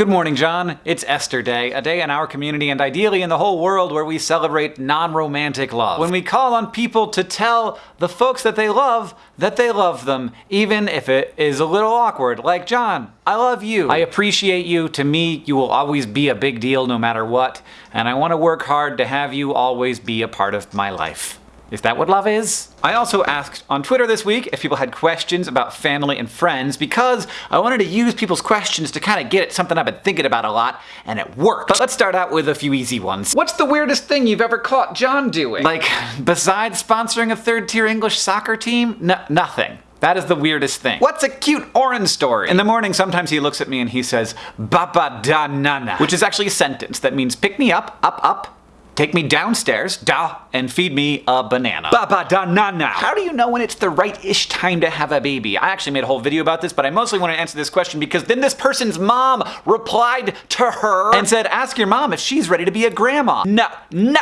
Good morning, John. It's Esther Day, a day in our community and ideally in the whole world where we celebrate non-romantic love. When we call on people to tell the folks that they love that they love them, even if it is a little awkward. Like, John, I love you. I appreciate you. To me, you will always be a big deal no matter what, and I want to work hard to have you always be a part of my life. Is that what love is? I also asked on Twitter this week if people had questions about family and friends because I wanted to use people's questions to kind of get at something I've been thinking about a lot, and it worked. But let's start out with a few easy ones. What's the weirdest thing you've ever caught John doing? Like, besides sponsoring a third-tier English soccer team? No, nothing. That is the weirdest thing. What's a cute Orin story? In the morning, sometimes he looks at me and he says, Baba da nana, which is actually a sentence that means pick me up, up, up, Take me downstairs, da, and feed me a banana. Baba da na na. How do you know when it's the right-ish time to have a baby? I actually made a whole video about this, but I mostly want to answer this question because then this person's mom replied to her and said, ask your mom if she's ready to be a grandma. No, no,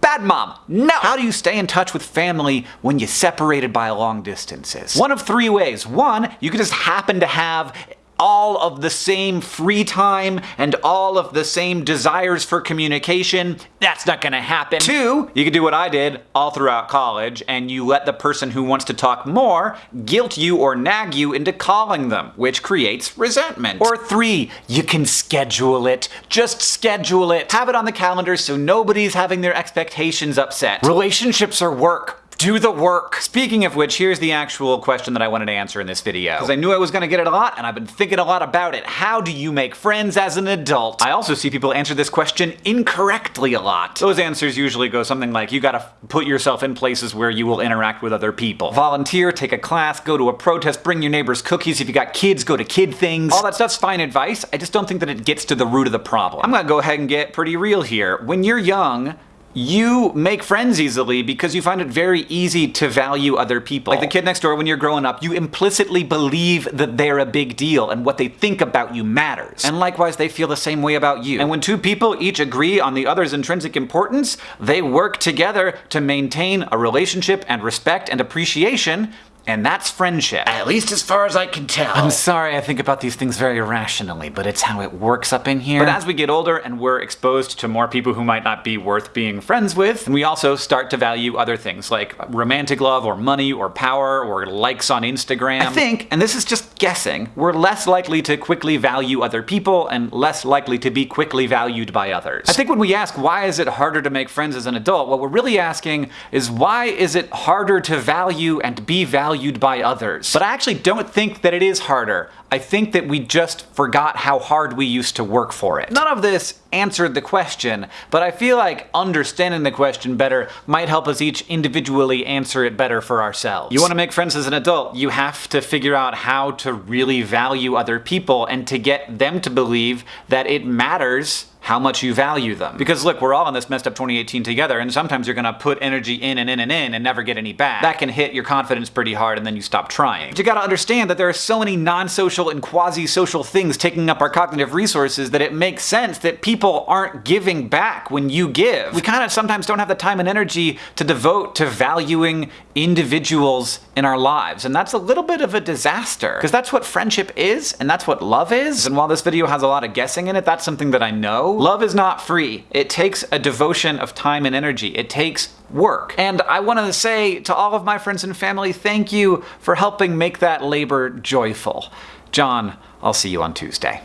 Bad mom, no! How do you stay in touch with family when you're separated by long distances? One of three ways. One, you could just happen to have all of the same free time and all of the same desires for communication, that's not gonna happen. Two, you could do what I did all throughout college and you let the person who wants to talk more guilt you or nag you into calling them, which creates resentment. Or three, you can schedule it. Just schedule it. Have it on the calendar so nobody's having their expectations upset. Relationships are work do the work. Speaking of which, here's the actual question that I wanted to answer in this video. Because I knew I was gonna get it a lot, and I've been thinking a lot about it. How do you make friends as an adult? I also see people answer this question incorrectly a lot. Those answers usually go something like, you gotta put yourself in places where you will interact with other people. Volunteer, take a class, go to a protest, bring your neighbors cookies. If you got kids, go to kid things. All that stuff's fine advice. I just don't think that it gets to the root of the problem. I'm gonna go ahead and get pretty real here. When you're young, you make friends easily because you find it very easy to value other people. Like the kid next door, when you're growing up, you implicitly believe that they're a big deal and what they think about you matters. And likewise, they feel the same way about you. And when two people each agree on the other's intrinsic importance, they work together to maintain a relationship and respect and appreciation and that's friendship. At least as far as I can tell. I'm sorry I think about these things very irrationally, but it's how it works up in here. But as we get older and we're exposed to more people who might not be worth being friends with, we also start to value other things like romantic love or money or power or likes on Instagram. I think, and this is just guessing, we're less likely to quickly value other people and less likely to be quickly valued by others. I think when we ask why is it harder to make friends as an adult, what we're really asking is why is it harder to value and be valued valued by others. But I actually don't think that it is harder. I think that we just forgot how hard we used to work for it. None of this answered the question, but I feel like understanding the question better might help us each individually answer it better for ourselves. You want to make friends as an adult, you have to figure out how to really value other people and to get them to believe that it matters how much you value them. Because look, we're all in this messed up 2018 together, and sometimes you're gonna put energy in and in and in and never get any back. That can hit your confidence pretty hard and then you stop trying. But you gotta understand that there are so many non-social and quasi-social things taking up our cognitive resources that it makes sense that people aren't giving back when you give. We kind of sometimes don't have the time and energy to devote to valuing individuals in our lives, and that's a little bit of a disaster. Because that's what friendship is, and that's what love is, and while this video has a lot of guessing in it, that's something that I know. Love is not free. It takes a devotion of time and energy. It takes work. And I want to say to all of my friends and family, thank you for helping make that labor joyful. John, I'll see you on Tuesday.